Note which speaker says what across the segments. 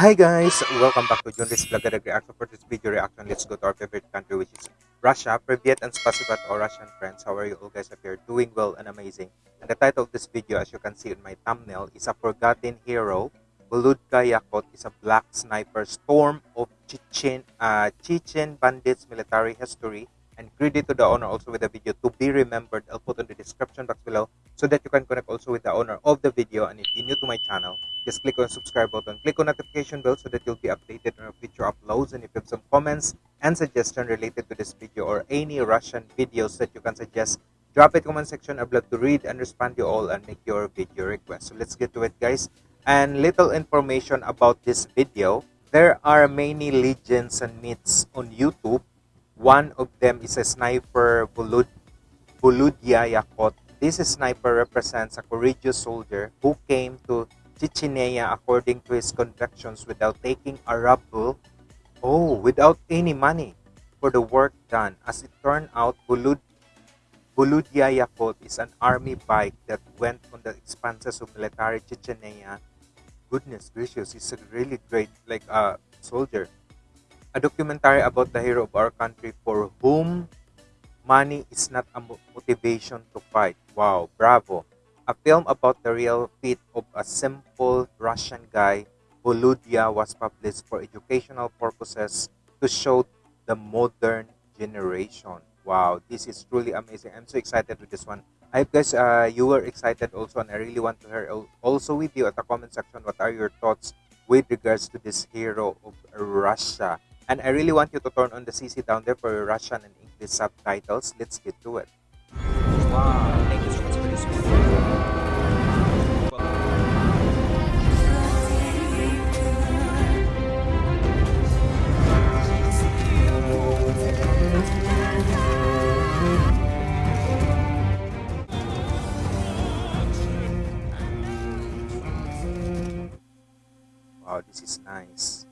Speaker 1: Hi guys, welcome back to Junris Vlog Reaction. For this video reaction, let's go to our favorite country which is Russia. Privyet and spasiba to our Russian friends. How are you all guys up here? Doing well and amazing. And the title of this video, as you can see in my thumbnail, is A Forgotten Hero. Volodka Yakut is a black sniper storm of Chechen, uh, Chechen bandits military history and credit to the owner also with the video to be remembered. I'll put in the description box below so that you can connect also with the owner of the video. And if you're new to my channel, just click on subscribe button, click on notification bell so that you'll be updated on future uploads. And if you have some comments and suggestions related to this video or any Russian videos that you can suggest, drop it comment section. I'd love to read and respond to you all and make your video request. So let's get to it, guys. And little information about this video. There are many legends and myths on YouTube. One of them is a sniper Volod Volodya Yakut. This sniper represents a courageous soldier who came to Chechnya according to his convictions without taking a ruble, oh, without any money for the work done. As it turned out, Volod Volodya Yakut is an army bike that went on the expenses of military Chechnya goodness gracious, he's a really great like uh, soldier. A documentary about the hero of our country for whom money is not a motivation to fight. Wow, bravo. A film about the real feat of a simple Russian guy, Volodya, was published for educational purposes to show the modern generation. Wow, this is truly amazing. I'm so excited with this one. I hope guys uh, you were excited also and I really want to hear also with you at the comment section what are your thoughts with regards to this hero of Russia. And I really want you to turn on the CC down there for Russian and English subtitles. Let's get to it. Wow, thank you so much for this Wow, this is nice.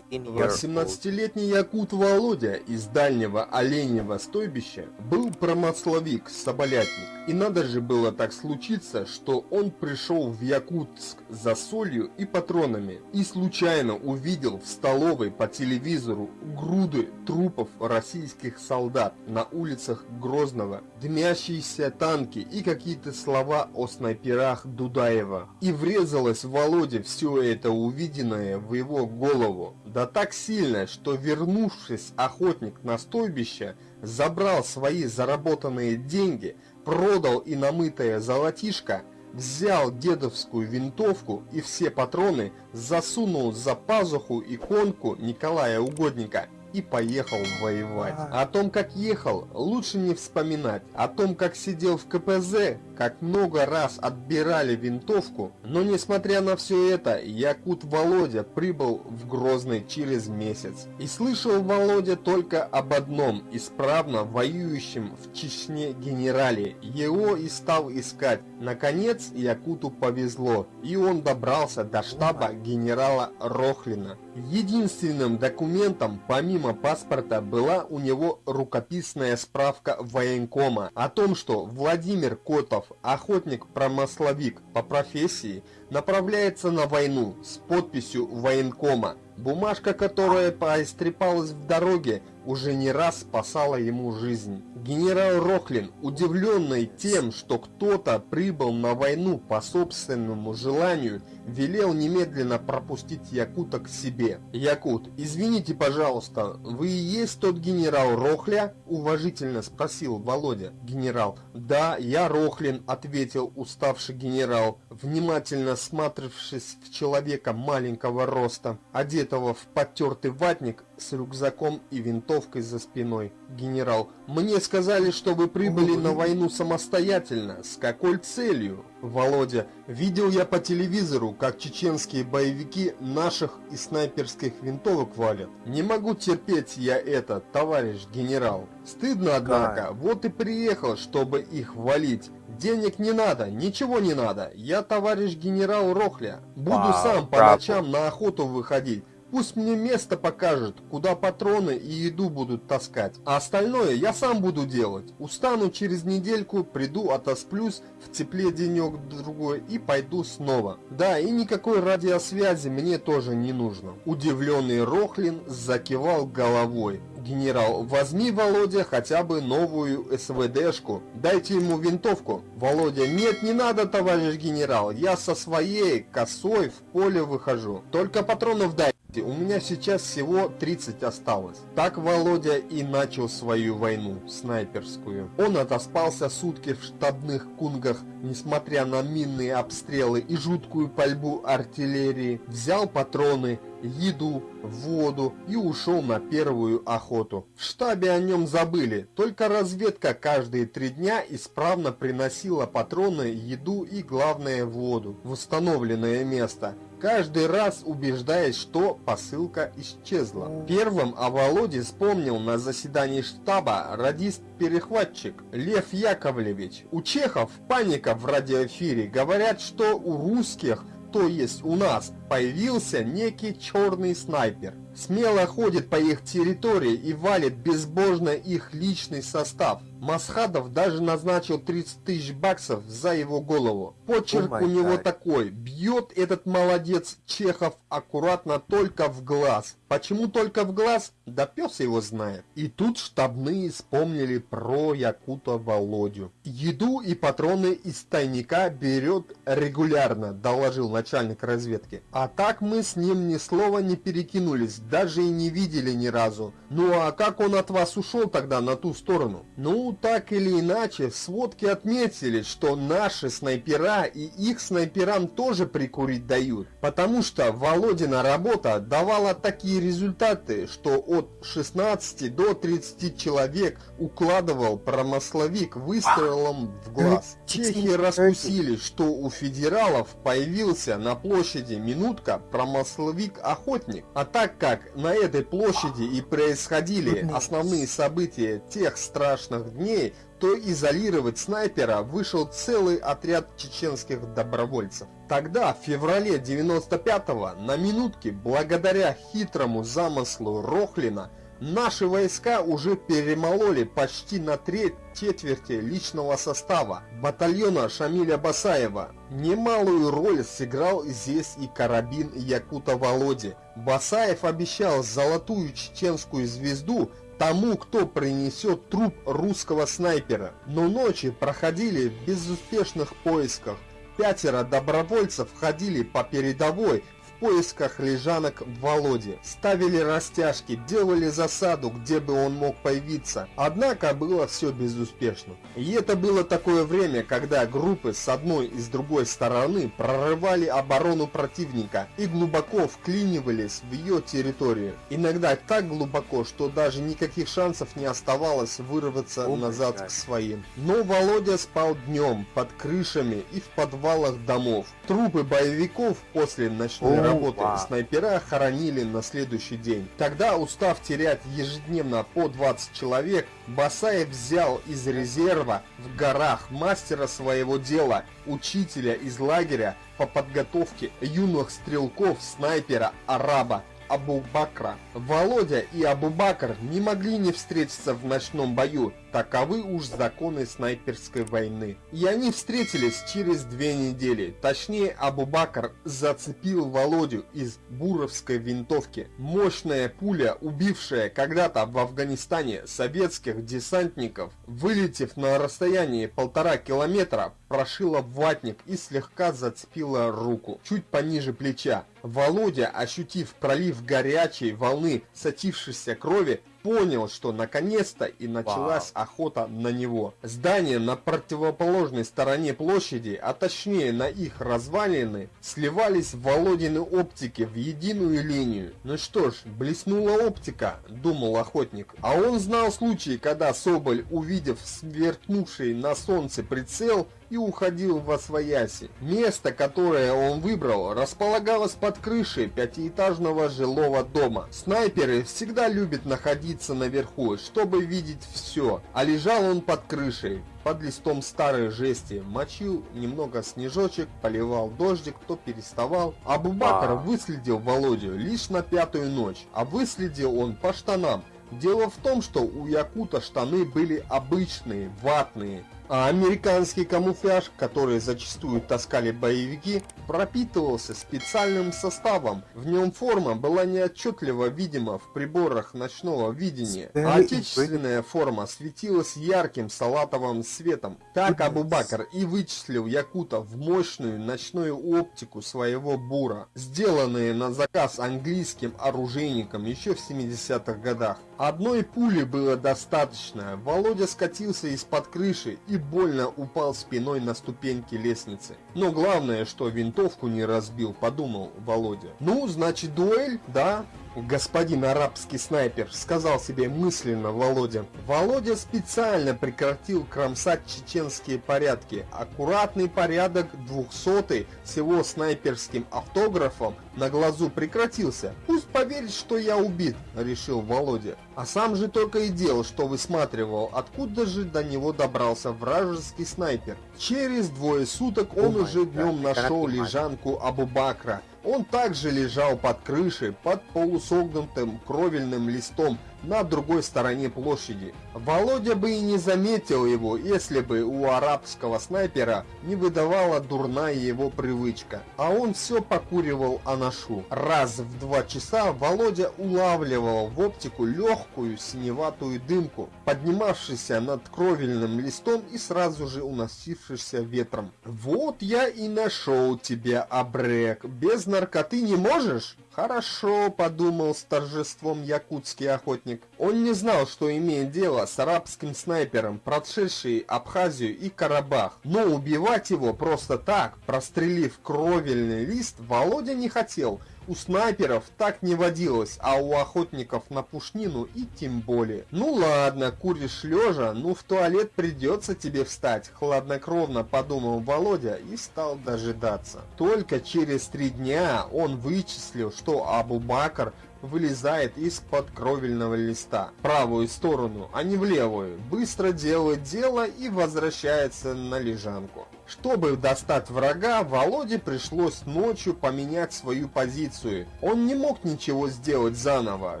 Speaker 2: 18-летний якут Володя из дальнего оленьего стойбища был промысловик, соболятник. И надо же было так случиться, что он пришел в Якутск за солью и патронами и случайно увидел в столовой по телевизору груды трупов российских солдат на улицах Грозного, дымящиеся танки и какие-то слова о снайперах Дудаева. И врезалось Володе все это увиденное в его голову. Да так сильно, что вернувшись охотник на стойбище, забрал свои заработанные деньги, продал и намытое золотишко, взял дедовскую винтовку и все патроны засунул за пазуху иконку Николая Угодника и поехал воевать. О том, как ехал, лучше не вспоминать. О том, как сидел в КПЗ, как много раз отбирали винтовку. Но несмотря на все это, Якут Володя прибыл в Грозный через месяц. И слышал Володя только об одном исправно воюющем в Чечне генерале. Его и стал искать. Наконец Якуту повезло, и он добрался до штаба генерала Рохлина. Единственным документом, помимо паспорта, была у него рукописная справка военкома о том, что Владимир Котов, охотник-промысловик по профессии, направляется на войну с подписью военкома. Бумажка, которая поистрепалась в дороге, уже не раз спасала ему жизнь. Генерал Рохлин, удивленный тем, что кто-то прибыл на войну по собственному желанию, велел немедленно пропустить Якута к себе. «Якут, извините, пожалуйста, вы и есть тот генерал Рохля?» – уважительно спросил Володя. Генерал. «Да, я Рохлин», – ответил уставший генерал, внимательно сматрившись в человека маленького роста, одетого в потертый ватник с рюкзаком и винтовкой за спиной. «Генерал, мне сказали, что вы прибыли на войну самостоятельно. С какой целью?» Володя, видел я по телевизору, как чеченские боевики наших и снайперских винтовок валят. Не могу терпеть я это, товарищ генерал. Стыдно, однако, вот и приехал, чтобы их валить. Денег не надо, ничего не надо. Я товарищ генерал Рохля. Буду сам по ночам на охоту выходить. Пусть мне место покажет, куда патроны и еду будут таскать. А остальное я сам буду делать. Устану через недельку, приду, отосплюсь, в тепле денек-другой и пойду снова. Да, и никакой радиосвязи мне тоже не нужно. Удивленный Рохлин закивал головой. «Генерал, возьми, Володя, хотя бы новую СВДшку. Дайте ему винтовку». «Володя, нет, не надо, товарищ генерал. Я со своей косой в поле выхожу. Только патронов дай». У меня сейчас всего 30 осталось. Так Володя и начал свою войну, снайперскую. Он отоспался сутки в штабных кунгах, несмотря на минные обстрелы и жуткую пальбу артиллерии. Взял патроны, еду, воду и ушел на первую охоту. В штабе о нем забыли, только разведка каждые три дня исправно приносила патроны, еду и, главное, воду в установленное место каждый раз убеждаясь, что посылка исчезла. Первым о Володе вспомнил на заседании штаба радист-перехватчик Лев Яковлевич. У чехов паника в радиоэфире. Говорят, что у русских, то есть у нас, появился некий черный снайпер. Смело ходит по их территории и валит безбожно их личный состав. Масхадов даже назначил 30 тысяч баксов за его голову. Почерк
Speaker 1: Oh
Speaker 2: у него
Speaker 1: God.
Speaker 2: такой. Бьет этот молодец Чехов аккуратно только в глаз. Почему только в глаз? Да пес его знает. И тут штабные вспомнили про Якута Володю. Еду и патроны из тайника берет регулярно, доложил начальник разведки. А так мы с ним ни слова не перекинулись, даже и не видели ни разу. Ну а как он от вас ушел тогда на ту сторону? Ну, так или иначе, в сводке отметили, что наши снайпера и их снайперам тоже прикурить дают. Потому что Володина работа давала такие результаты, что от 16 до 30 человек укладывал промысловик выстрелом в глаз. Чехи раскусили, что у федералов появился на площади минутка промысловик-охотник. А так как на этой площади и происходили основные события тех страшных дней, то изолировать снайпера вышел целый отряд чеченских добровольцев. Тогда, в феврале 95-го, на минутке, благодаря хитрому замыслу Рохлина, Наши войска уже перемололи почти на треть четверти личного состава батальона Шамиля Басаева. Немалую роль сыграл здесь и карабин Якута Володи. Басаев обещал золотую чеченскую звезду тому, кто принесет труп русского снайпера. Но ночи проходили в безуспешных поисках. Пятеро добровольцев ходили по передовой поисках лежанок Володи. Ставили растяжки, делали засаду, где бы он мог появиться. Однако было все безуспешно. И это было такое время, когда группы с одной и с другой стороны прорывали оборону противника и глубоко вклинивались в ее территорию. Иногда так глубоко, что даже никаких шансов не оставалось вырваться
Speaker 1: О,
Speaker 2: назад
Speaker 1: блядь.
Speaker 2: к своим. Но Володя спал днем, под крышами и в подвалах домов. Трупы боевиков после ночной
Speaker 1: О,
Speaker 2: работы снайпера хоронили на следующий день. Тогда, устав терять ежедневно по 20 человек, Басаев взял из резерва в горах мастера своего дела, учителя из лагеря по подготовке юных стрелков, снайпера, араба, Абу-Бакра. Володя и Абу-Бакр не могли не встретиться в ночном бою, таковы уж законы снайперской войны. И они встретились через две недели. Точнее, Абу-Бакр зацепил Володю из буровской винтовки. Мощная пуля, убившая когда-то в Афганистане советских десантников, вылетев на расстоянии полтора километра, прошила ватник и слегка зацепила руку, чуть пониже плеча. Володя, ощутив пролив горячей волны сочившейся крови, понял, что наконец-то и началась охота на него. Здания на противоположной стороне площади, а точнее на их развалины, сливались в Володины оптики в единую линию. Ну что ж, блеснула оптика, думал охотник. А он знал случаи, когда Соболь, увидев сверкнувший на солнце прицел, и уходил во свояси. Место, которое он выбрал, располагалось под крышей пятиэтажного жилого дома. Снайперы всегда любят находиться наверху, чтобы видеть все, а лежал он под крышей, под листом старой жести, мочил немного снежочек, поливал дождик, то переставал. Абубакар
Speaker 1: А.
Speaker 2: выследил Володю лишь на пятую ночь, а выследил он по штанам. Дело в том, что у Якута штаны были обычные, ватные, а американский камуфляж, который зачастую таскали боевики, пропитывался специальным составом. В нем форма была неотчетливо видима в приборах ночного видения, а отечественная форма светилась ярким салатовым светом. Так. Абубакар и вычислил Якута в мощную ночную оптику своего бура, сделанные на заказ английским оружейником еще в 70-х годах. Одной пули было достаточно. Володя скатился из-под крыши и больно упал спиной на ступеньки лестницы. Но главное, что винтовку не разбил, подумал Володя. Ну, значит дуэль, да? Господин арабский снайпер, сказал себе мысленно Володя. Володя специально прекратил кромсать чеченские порядки. Аккуратный порядок двухсотый с его снайперским автографом на глазу прекратился. Пусть поверит, что я убит, решил Володя. А сам же только и делал, что высматривал, откуда же до него добрался вражеский снайпер. Через двое суток он
Speaker 1: Oh
Speaker 2: уже днем нашел лежанку Абу-Бакра. Он также лежал под крышей, под полусогнутым кровельным листом на другой стороне площади. Володя бы и не заметил его, если бы у арабского снайпера не выдавала дурная его привычка. А он все покуривал анашу. Раз в два часа Володя улавливал в оптику легкую синеватую дымку, поднимавшуюся над кровельным листом и сразу же уносившийся ветром. «Вот я и нашел тебя, Абрек. Без наркоты не можешь?» «Хорошо», — подумал с торжеством якутский охотник. Он не знал, что имеет дело с арабским снайпером, прошедший Абхазию и Карабах. Но убивать его просто так, прострелив кровельный лист, Володя не хотел. У снайперов так не водилось, а у охотников на пушнину и тем более. Ну ладно, куришь лежа, ну в туалет придется тебе встать, хладнокровно подумал Володя и стал дожидаться. Только через три дня он вычислил, что Абу-Бакр вылезает из-под кровельного листа в правую сторону, а не в левую, быстро делает дело и возвращается на лежанку. Чтобы достать врага, Володе пришлось ночью поменять свою позицию. Он не мог ничего сделать заново,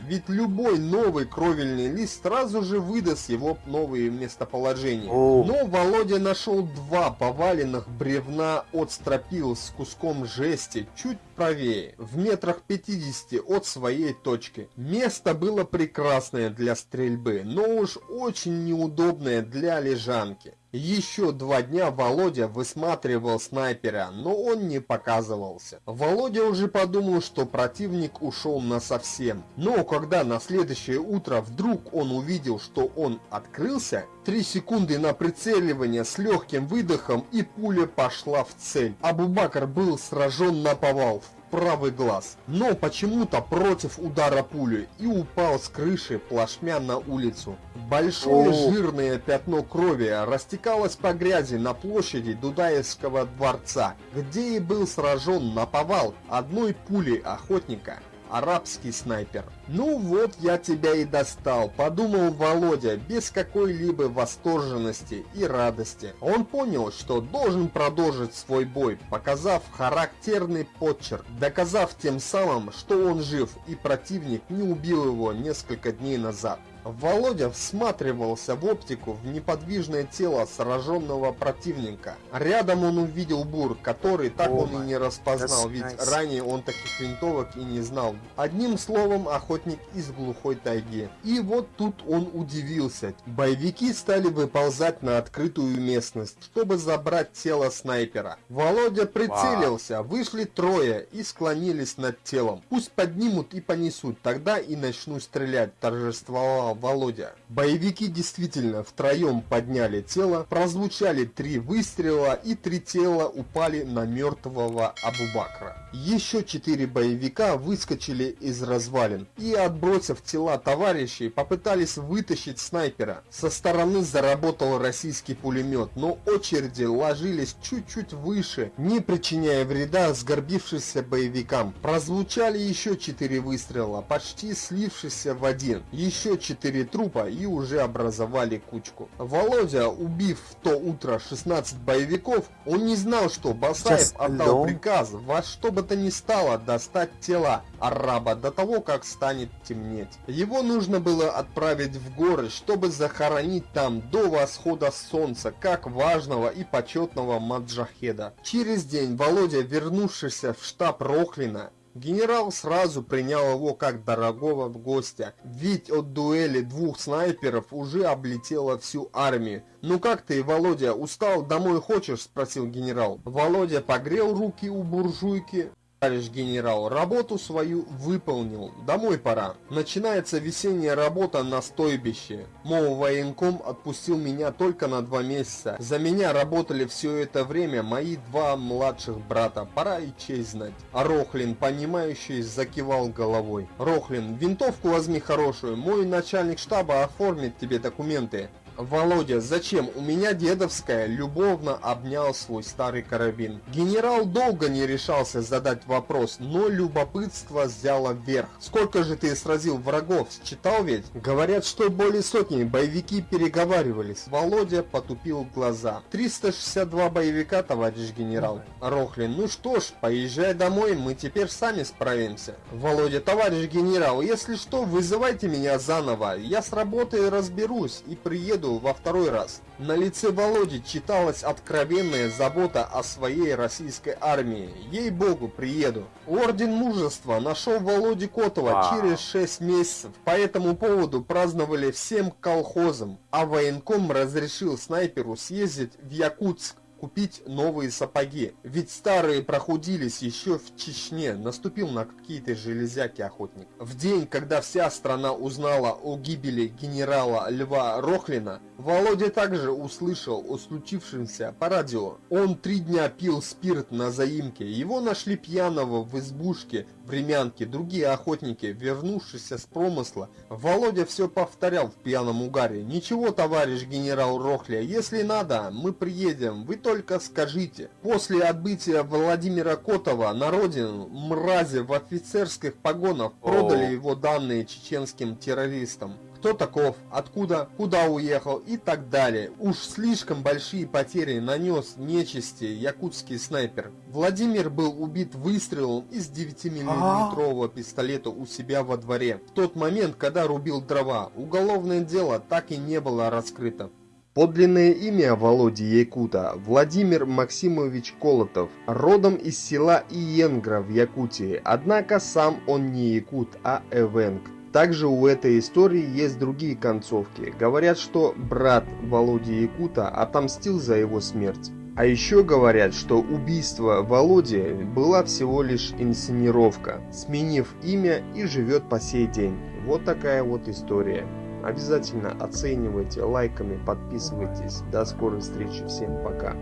Speaker 2: ведь любой новый кровельный лист сразу же выдаст его новые местоположения.
Speaker 1: О.
Speaker 2: Но Володя нашел два поваленных бревна от стропил с куском жести чуть правее, в метрах 50 от своей точки. Место было прекрасное для стрельбы, но уж очень неудобное для лежанки. Еще два дня Володя высматривал снайпера, но он не показывался. Володя уже подумал, что противник ушел насовсем. Но когда на следующее утро вдруг он увидел, что он открылся, три секунды на прицеливание с легким выдохом и пуля пошла в цель. Абубакар был сражен на повал правый глаз, но почему-то против удара пули и упал с крыши плашмя на улицу. Большое
Speaker 1: О.
Speaker 2: жирное пятно крови растекалось по грязи на площади Дудаевского дворца, где и был сражен на повал одной пулей охотника. Арабский снайпер. «Ну вот я тебя и достал», — подумал Володя без какой-либо восторженности и радости. Он понял, что должен продолжить свой бой, показав характерный подчерк, доказав тем самым, что он жив и противник не убил его несколько дней назад. Володя всматривался в оптику в неподвижное тело сраженного противника. Рядом он увидел бур, который так
Speaker 1: О
Speaker 2: он и не распознал, ведь
Speaker 1: nice.
Speaker 2: ранее он таких винтовок и не знал. Одним словом, охотник из глухой тайги. И вот тут он удивился. Боевики стали выползать на открытую местность, чтобы забрать тело снайпера. Володя прицелился, вышли трое и склонились над телом. Пусть поднимут и понесут, тогда и начну стрелять, торжествовал Володя. Боевики действительно втроем подняли тело, прозвучали три выстрела и три тела упали на мертвого Абубакра. Еще четыре боевика выскочили из развалин и, отбросив тела товарищей, попытались вытащить снайпера. Со стороны заработал российский пулемет, но очереди ложились чуть-чуть выше, не причиняя вреда сгорбившимся боевикам. Прозвучали еще четыре выстрела, почти слившись в один. Еще четыре трупа и уже образовали кучку. Володя, убив в то утро 16 боевиков, он не знал, что Басаев отдал приказ во что бы то ни стало достать тела араба до того, как станет темнеть. Его нужно было отправить в горы, чтобы захоронить там до восхода солнца, как важного и почетного маджахеда. Через день Володя, вернувшийся в штаб Рохлина, Генерал сразу принял его как дорогого гостя, ведь от дуэли двух снайперов уже облетела всю армию. «Ну как ты, Володя, устал, домой хочешь?» – спросил генерал. Володя погрел руки у буржуйки, Товарищ генерал, работу свою выполнил. Домой пора. Начинается весенняя работа на стойбище. Мол, военком отпустил меня только на два месяца. За меня работали все это время мои два младших брата. Пора и честь знать. А Рохлин, понимающий, закивал головой. Рохлин, винтовку возьми хорошую. Мой начальник штаба оформит тебе документы. Володя, зачем? У меня дедовская любовно обнял свой старый карабин. Генерал долго не решался задать вопрос, но любопытство взяло вверх. Сколько же ты сразил врагов? Считал ведь? Говорят, что более сотни боевики переговаривались. Володя потупил глаза. 362 боевика, товарищ генерал. Рохлин, ну что ж, поезжай домой, мы теперь сами справимся. Володя, товарищ генерал, если что, вызывайте меня заново. Я с работой разберусь и приеду приеду во второй раз. На лице Володи читалась откровенная забота о своей российской армии. Ей-богу, приеду. Орден мужества нашел Володи Котова а. через 6 месяцев. По этому поводу праздновали всем колхозам, а военком разрешил снайперу съездить в Якутск купить новые сапоги. Ведь старые прохудились еще в Чечне, наступил на какие-то железяки охотник. В день, когда вся страна узнала о гибели генерала Льва Рохлина, Володя также услышал о случившемся по радио. Он три дня пил спирт на заимке, его нашли пьяного в избушке времянки, другие охотники, вернувшиеся с промысла. Володя все повторял в пьяном угаре. «Ничего, товарищ генерал Рохля, если надо, мы приедем, вы только скажите». После отбытия Владимира Котова на родину мрази в офицерских погонах продали его данные чеченским террористам кто таков, откуда, куда уехал и так далее. Уж слишком большие потери нанес нечисти якутский снайпер. Владимир был убит выстрелом из 9-миллиметрового пистолета у себя во дворе. В тот момент, когда рубил дрова, уголовное дело так и не было раскрыто. Подлинное имя Володи Якута – Владимир Максимович Колотов, родом из села Иенгра в Якутии, однако сам он не якут, а эвенг. Также у этой истории есть другие концовки. Говорят, что брат Володи Якута отомстил за его смерть. А еще говорят, что убийство Володи была всего лишь инсценировка, сменив имя и живет по сей день. Вот такая вот история. Обязательно оценивайте лайками, подписывайтесь. До скорой встречи. Всем пока.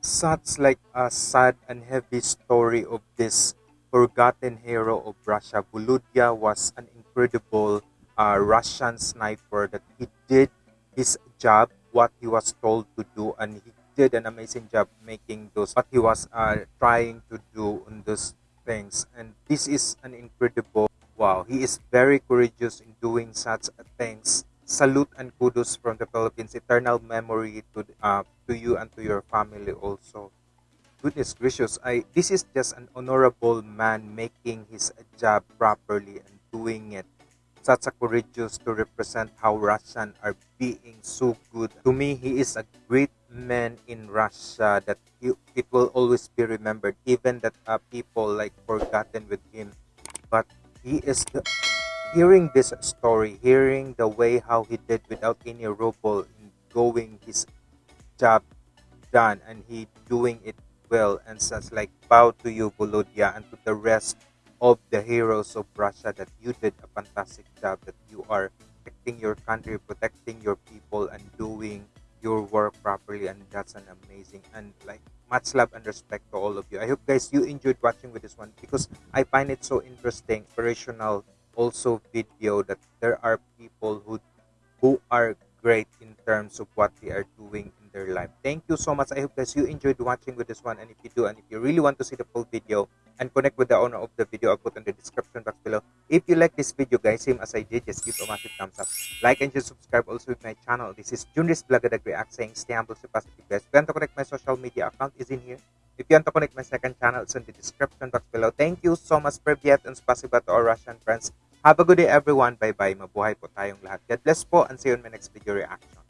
Speaker 1: Such like a sad and heavy story of this forgotten hero of Russia. Volodya was an incredible uh, Russian sniper that he did his job, what he was told to do, and he did an amazing job making those what he was uh, trying to do on those things. And this is an incredible wow. He is very courageous in doing such things. Salute and kudos from the Philippines. Eternal memory to uh, to you and to your family also goodness gracious i this is just an honorable man making his job properly and doing it such a courageous to represent how russian are being so good to me he is a great man in russia that he, it will always be remembered even that uh, people like forgotten with him but he is hearing this story hearing the way how he did without any ruble going his job done and he doing it well and such like bow to you Volodya and to the rest of the heroes of Russia that you did a fantastic job, that you are protecting your country, protecting your people, and doing your work properly. And that's an amazing and like much love and respect to all of you. I hope guys you enjoyed watching with this one because I find it so interesting, inspirational also video that there are people who who are great in terms of what they are doing in their life. Thank you so much. I hope guys you enjoyed watching with this one. And if you do, and if you really want to see the full video and connect with the owner of the video, I'll put in the description box below. If you like this video, guys, same as I did, just give a massive thumbs up. Like and just subscribe also with my channel. This is Junris Blagadag React saying stay humble, stay positive, guys. If you want to connect my social media account is in here. If you want to connect my second channel, it's in the description box below. Thank you so much, Privyet, and spasiba to our Russian friends. Have a good day, everyone. Bye-bye. Mabuhay po tayong lahat. God bless po and see you in my next video reaction.